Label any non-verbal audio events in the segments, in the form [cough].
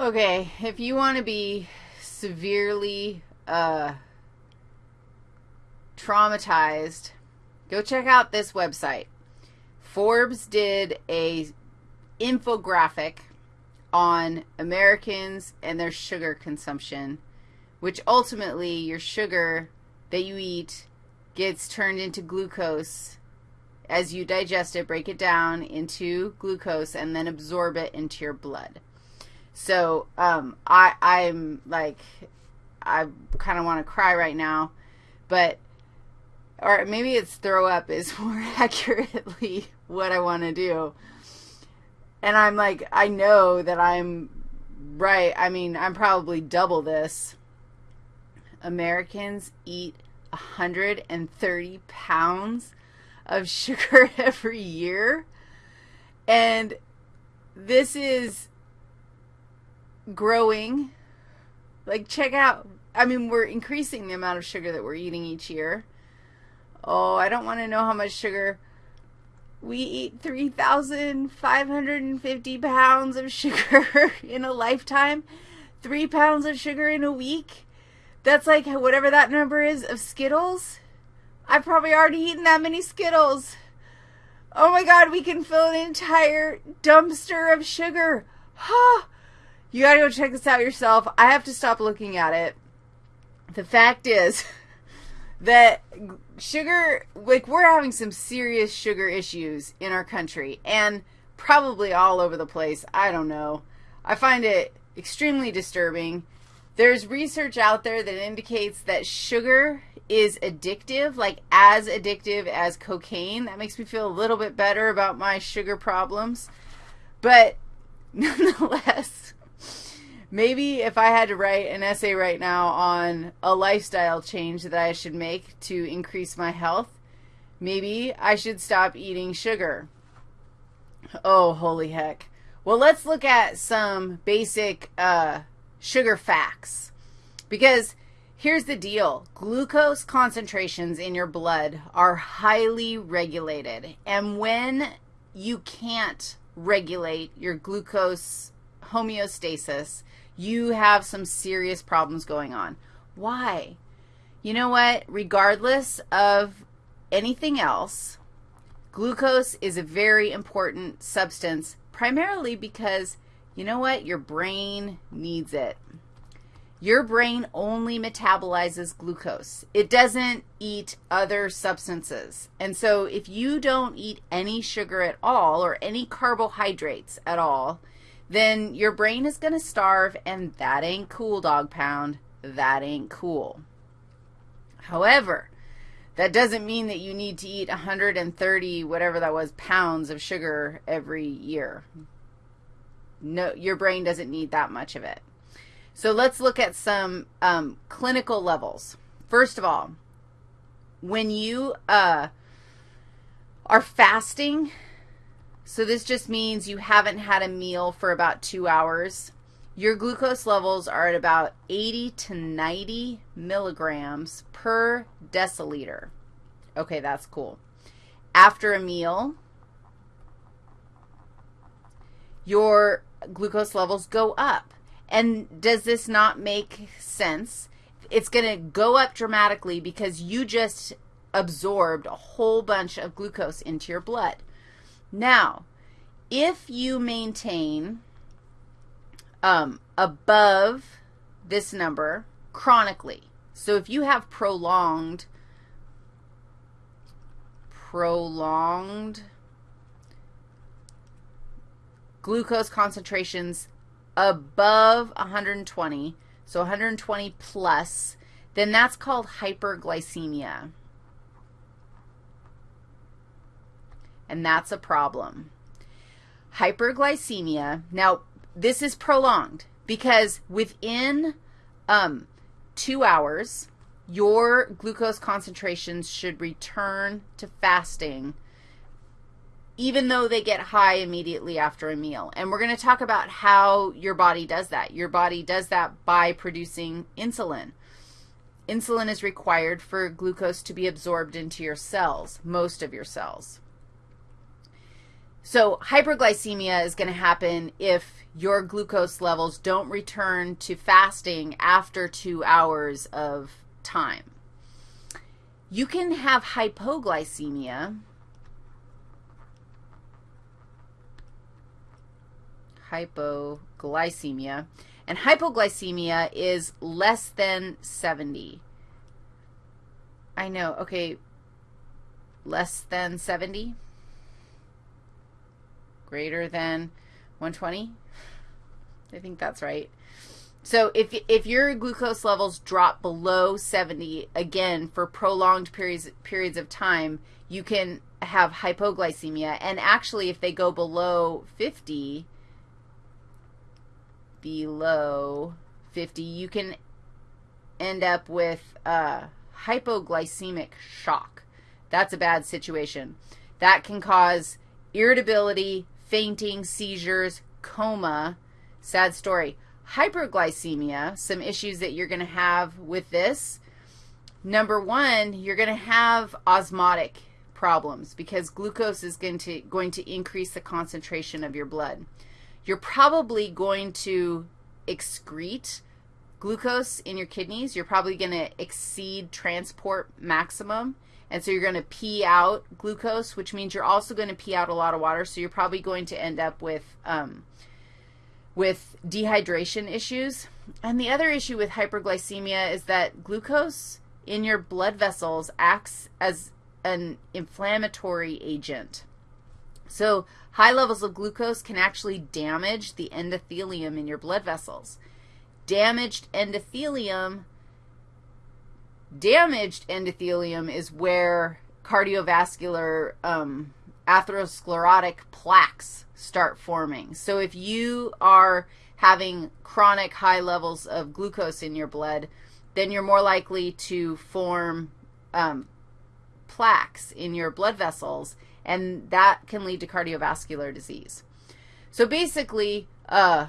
Okay, if you want to be severely uh, traumatized, go check out this website. Forbes did a infographic on Americans and their sugar consumption, which ultimately your sugar that you eat gets turned into glucose as you digest it, break it down into glucose, and then absorb it into your blood. So um, I, I'm like, I kind of want to cry right now, but, or maybe it's throw up is [laughs] more accurately what I want to do. And I'm like, I know that I'm right. I mean, I'm probably double this. Americans eat 130 pounds of [laughs] sugar every year. And this is growing. Like, check out, I mean, we're increasing the amount of sugar that we're eating each year. Oh, I don't want to know how much sugar. We eat 3,550 pounds of sugar [laughs] in a lifetime. Three pounds of sugar in a week. That's like whatever that number is of Skittles. I've probably already eaten that many Skittles. Oh my god, we can fill an entire dumpster of sugar. Huh. You gotta go check this out yourself. I have to stop looking at it. The fact is [laughs] that sugar, like, we're having some serious sugar issues in our country and probably all over the place. I don't know. I find it extremely disturbing. There's research out there that indicates that sugar is addictive, like as addictive as cocaine. That makes me feel a little bit better about my sugar problems. But [laughs] nonetheless, maybe if I had to write an essay right now on a lifestyle change that I should make to increase my health, maybe I should stop eating sugar. Oh, holy heck. Well, let's look at some basic uh, sugar facts. Because Here's the deal. Glucose concentrations in your blood are highly regulated. And when you can't regulate your glucose homeostasis, you have some serious problems going on. Why? You know what? Regardless of anything else, glucose is a very important substance, primarily because, you know what? Your brain needs it. Your brain only metabolizes glucose. It doesn't eat other substances. And so if you don't eat any sugar at all or any carbohydrates at all, then your brain is going to starve, and that ain't cool, dog pound. That ain't cool. However, that doesn't mean that you need to eat 130, whatever that was, pounds of sugar every year. No, your brain doesn't need that much of it. So let's look at some um, clinical levels. First of all, when you uh, are fasting, so this just means you haven't had a meal for about two hours, your glucose levels are at about 80 to 90 milligrams per deciliter. Okay, that's cool. After a meal, your glucose levels go up. And does this not make sense? It's going to go up dramatically because you just absorbed a whole bunch of glucose into your blood. Now, if you maintain um, above this number chronically, so if you have prolonged, prolonged glucose concentrations above 120, so 120 plus, then that's called hyperglycemia. And that's a problem. Hyperglycemia, now this is prolonged because within um, two hours, your glucose concentrations should return to fasting even though they get high immediately after a meal. And we're going to talk about how your body does that. Your body does that by producing insulin. Insulin is required for glucose to be absorbed into your cells, most of your cells. So hyperglycemia is going to happen if your glucose levels don't return to fasting after two hours of time. You can have hypoglycemia. Hypoglycemia. And hypoglycemia is less than 70. I know, okay, less than 70? Greater than 120? I think that's right. So if, if your glucose levels drop below 70, again, for prolonged periods, periods of time, you can have hypoglycemia. And actually, if they go below 50, below 50, you can end up with hypoglycemic shock. That's a bad situation. That can cause irritability, fainting, seizures, coma. Sad story. Hyperglycemia, some issues that you're going to have with this. Number one, you're going to have osmotic problems because glucose is going to, going to increase the concentration of your blood. You're probably going to excrete glucose in your kidneys. You're probably going to exceed transport maximum, and so you're going to pee out glucose, which means you're also going to pee out a lot of water, so you're probably going to end up with um, with dehydration issues. And the other issue with hyperglycemia is that glucose in your blood vessels acts as an inflammatory agent. So high levels of glucose can actually damage the endothelium in your blood vessels. Damaged endothelium, damaged endothelium is where cardiovascular um, atherosclerotic plaques start forming. So if you are having chronic high levels of glucose in your blood, then you're more likely to form um, plaques in your blood vessels, and that can lead to cardiovascular disease. So basically, uh,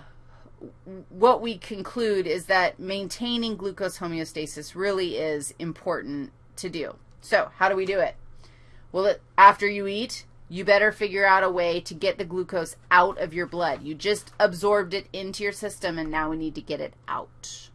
what we conclude is that maintaining glucose homeostasis really is important to do. So how do we do it? Well, after you eat, you better figure out a way to get the glucose out of your blood. You just absorbed it into your system, and now we need to get it out.